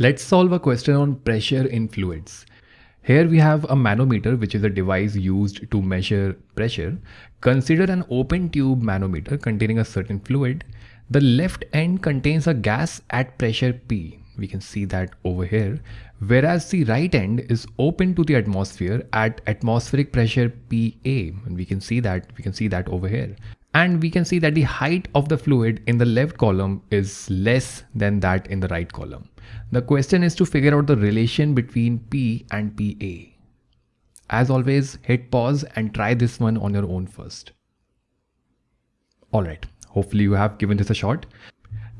Let's solve a question on pressure in fluids. Here we have a manometer which is a device used to measure pressure. Consider an open tube manometer containing a certain fluid. The left end contains a gas at pressure P. We can see that over here. Whereas the right end is open to the atmosphere at atmospheric pressure PA. And we can see that we can see that over here and we can see that the height of the fluid in the left column is less than that in the right column. The question is to figure out the relation between P and PA. As always, hit pause and try this one on your own first. Alright, hopefully you have given this a shot.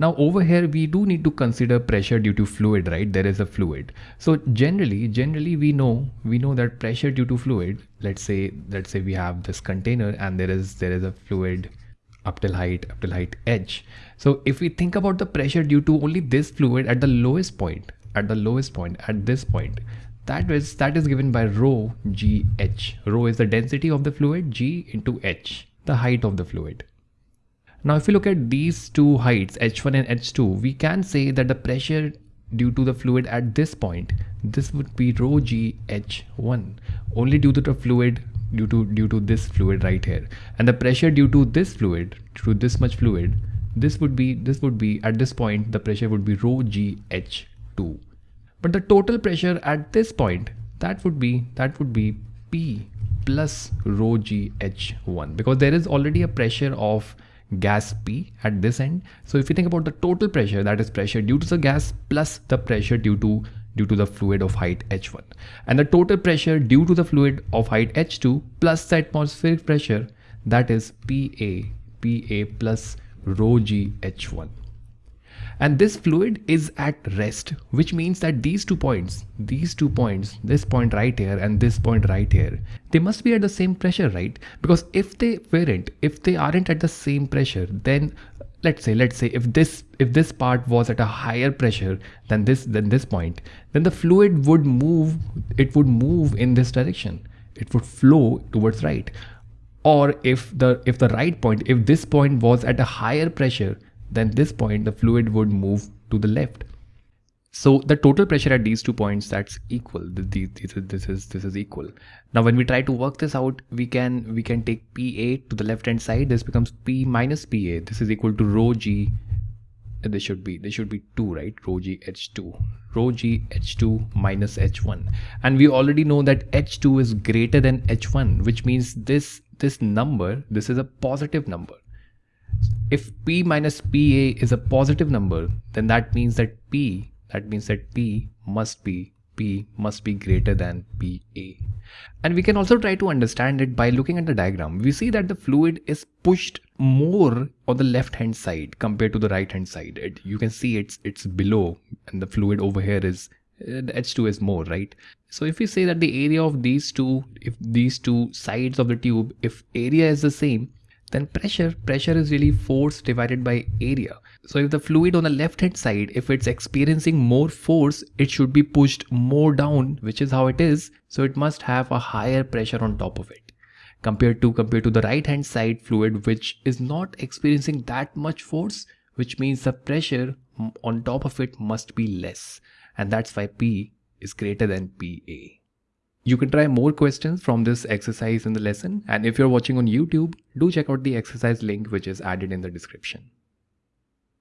Now over here, we do need to consider pressure due to fluid, right? There is a fluid. So generally, generally we know, we know that pressure due to fluid, let's say, let's say we have this container and there is, there is a fluid up till height, up till height h. So if we think about the pressure due to only this fluid at the lowest point, at the lowest point, at this point, that is, that is given by rho gh. Rho is the density of the fluid, g into h, the height of the fluid. Now if you look at these two heights h1 and h2 we can say that the pressure due to the fluid at this point this would be rho g h1 only due to the fluid due to due to this fluid right here. And the pressure due to this fluid to this much fluid this would be this would be at this point the pressure would be rho g h2 but the total pressure at this point that would be that would be p plus rho g h1 because there is already a pressure of gas P at this end. So if you think about the total pressure, that is pressure due to the gas plus the pressure due to due to the fluid of height h1 and the total pressure due to the fluid of height h2 plus the atmospheric pressure that is PA PA plus rho g h1 and this fluid is at rest which means that these two points these two points this point right here and this point right here they must be at the same pressure right? Because if they weren't if they aren't at the same pressure then let's say let's say if this if this part was at a higher pressure than this than this point then the fluid would move it would move in this direction. It would flow towards right. Or if the if the right point if this point was at a higher pressure then this point the fluid would move to the left. So the total pressure at these two points that's equal. This, this is this is equal. Now when we try to work this out, we can we can take PA to the left hand side. This becomes P minus PA. This is equal to rho G. Uh, this should be this should be two right? Rho G H2. Rho G H2 minus H1. And we already know that H2 is greater than H1, which means this this number this is a positive number if p minus pa is a positive number, then that means that p, that means that p must be p must be greater than pa. And we can also try to understand it by looking at the diagram. We see that the fluid is pushed more on the left hand side compared to the right hand side. It, you can see it's it's below and the fluid over here is uh, the H2 is more, right? So if we say that the area of these two, if these two sides of the tube, if area is the same, then pressure pressure is really force divided by area. So if the fluid on the left hand side if it's experiencing more force it should be pushed more down which is how it is. So it must have a higher pressure on top of it. Compared to compared to the right hand side fluid which is not experiencing that much force which means the pressure on top of it must be less. And that's why p is greater than pa you can try more questions from this exercise in the lesson and if you're watching on YouTube, do check out the exercise link which is added in the description.